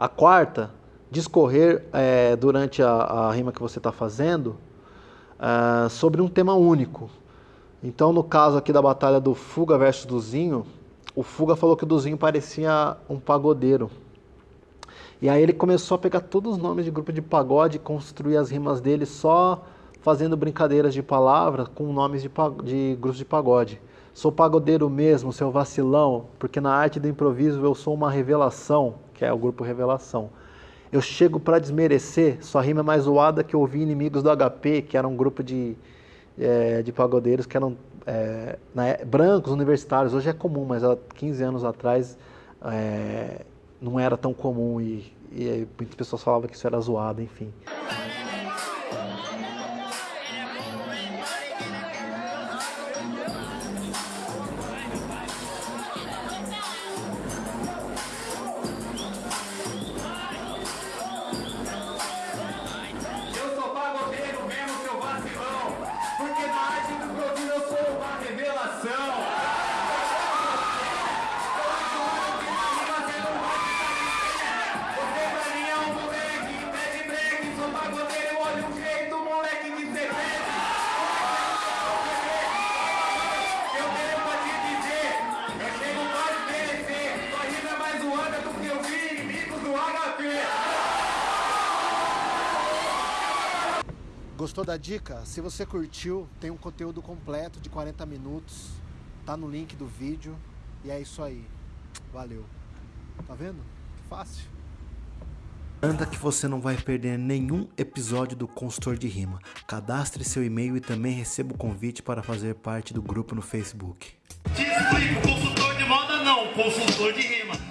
A quarta, discorrer é, durante a, a, rima que você está fazendo é, sobre um tema único. Então, no caso aqui da batalha do Fuga versus Duzinho, o Fuga falou que o Duzinho parecia um pagodeiro. E aí ele começou a pegar todos os nomes de grupo de pagode e construir as rimas dele só fazendo brincadeiras de palavras com nomes de, de grupos de pagode. Sou pagodeiro mesmo, seu vacilão, porque na arte do improviso eu sou uma revelação, que é o grupo Revelação. Eu chego para desmerecer, sua rima é mais zoada que ouvir Inimigos do HP, que era um grupo de, é, de pagodeiros que eram é, né, brancos, universitários. Hoje é comum, mas há 15 anos atrás é, não era tão comum e, e muitas pessoas falavam que isso era zoado, enfim. Gostou da dica? Se você curtiu, tem um conteúdo completo de 40 minutos, tá no link do vídeo e é isso aí. Valeu. Tá vendo? Que fácil. Anda que você não vai perder nenhum episódio do Consultor de Rima. Cadastre seu e-mail e também receba o convite para fazer parte do grupo no Facebook. Te explico, consultor de moda não, consultor de rima.